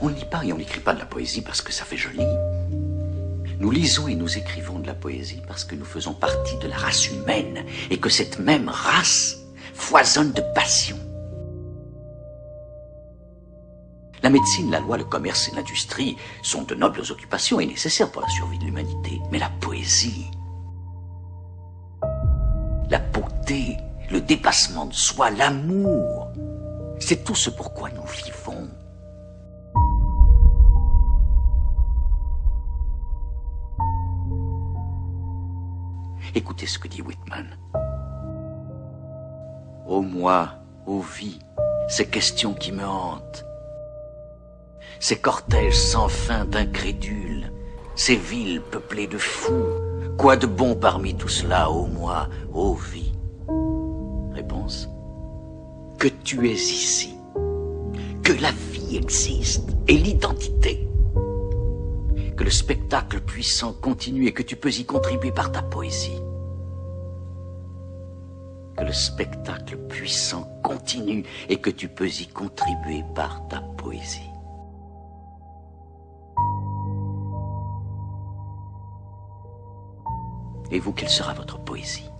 On ne lit pas et on n'écrit pas de la poésie parce que ça fait joli. Nous lisons et nous écrivons de la poésie parce que nous faisons partie de la race humaine et que cette même race foisonne de passion. La médecine, la loi, le commerce et l'industrie sont de nobles occupations et nécessaires pour la survie de l'humanité. Mais la poésie, la beauté, le dépassement de soi, l'amour, c'est tout ce pourquoi nous vivons. Écoutez ce que dit Whitman. Ô moi, ô vie, ces questions qui me hantent, ces cortèges sans fin d'incrédules, ces villes peuplées de fous, quoi de bon parmi tout cela, ô moi, ô vie? Réponse. Que tu es ici, que la vie existe et l'identité, que le spectacle puissant continue et que tu peux y contribuer par ta poésie que le spectacle puissant continue et que tu peux y contribuer par ta poésie. Et vous, quelle sera votre poésie?